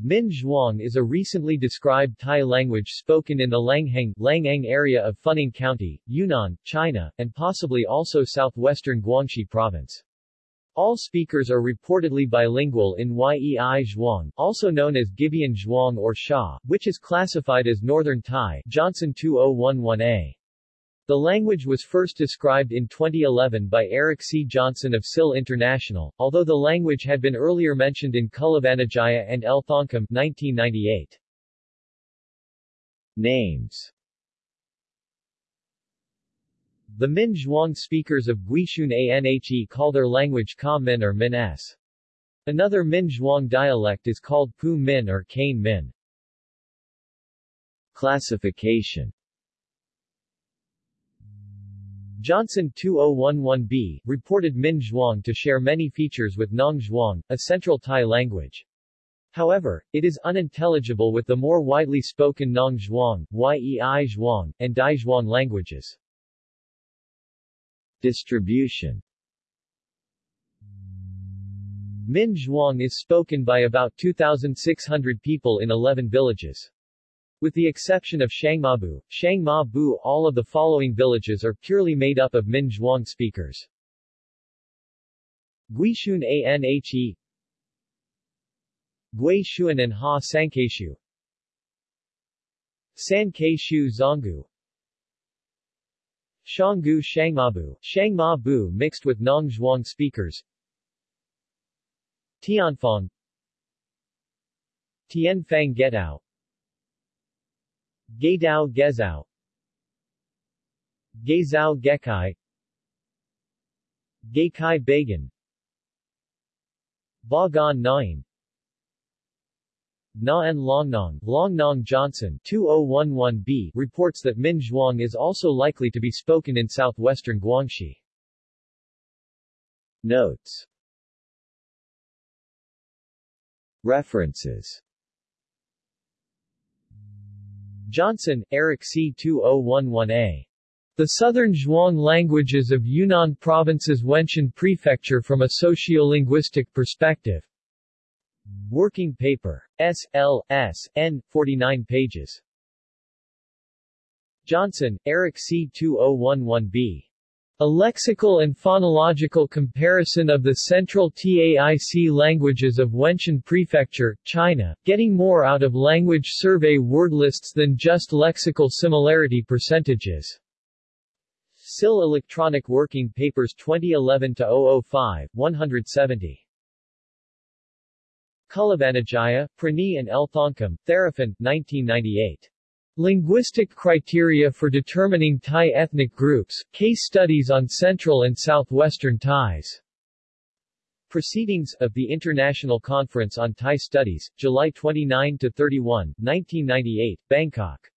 Min Zhuang is a recently described Tai language spoken in the Langheng, Langang area of Funing County, Yunnan, China, and possibly also southwestern Guangxi province. All speakers are reportedly bilingual in Yei Zhuang, also known as Gibeon Zhuang or Sha, which is classified as Northern Tai Johnson 2011a. The language was first described in 2011 by Eric C. Johnson of SIL International, although the language had been earlier mentioned in Kullavanijaya and L-Thongkum 1998. Names The Min Zhuang speakers of Guishun Anhe call their language Ka Min or Min S. Another Min Zhuang dialect is called Pu Min or Kane Min. Classification Johnson 2011b, reported Min Zhuang to share many features with Nong Zhuang, a central Tai language. However, it is unintelligible with the more widely spoken Nong Zhuang, Yei Zhuang, and Dai Zhuang languages. Distribution Min Zhuang is spoken by about 2,600 people in 11 villages. With the exception of Shangmabu, Shangma-bu all of the following villages are purely made up of Min Zhuang speakers. Guishun Anhe Gui Shuan and Ha Sankeishu San Shu Zonggu. Shanggu Shangmabu, Shangma-bu mixed with Nong Zhuang speakers. Tianfang. Tianfang Getao Gaydao Gezao Gaizao Gekai. Gaikai Bagan Bagan Nain Na En Longnong, Longnong Johnson. 2011b reports that Min Zhuang is also likely to be spoken in southwestern Guangxi. Notes. References Johnson, Eric C. 2011a. The Southern Zhuang Languages of Yunnan Province's Wenshan Prefecture from a Sociolinguistic Perspective. Working paper. S. L. S. N. 49 pages. Johnson, Eric C. 2011b. A lexical and phonological comparison of the central TAIC languages of Wenshan Prefecture, China, getting more out of language survey word lists than just lexical similarity percentages. SIL Electronic Working Papers 2011-005, 170. Kullavanijaya, Pranee and L-Thongkum, Theraphan, 1998. Linguistic criteria for determining Thai ethnic groups, case studies on Central and Southwestern Thais. Proceedings of the International Conference on Thai Studies, July 29-31, 1998, Bangkok.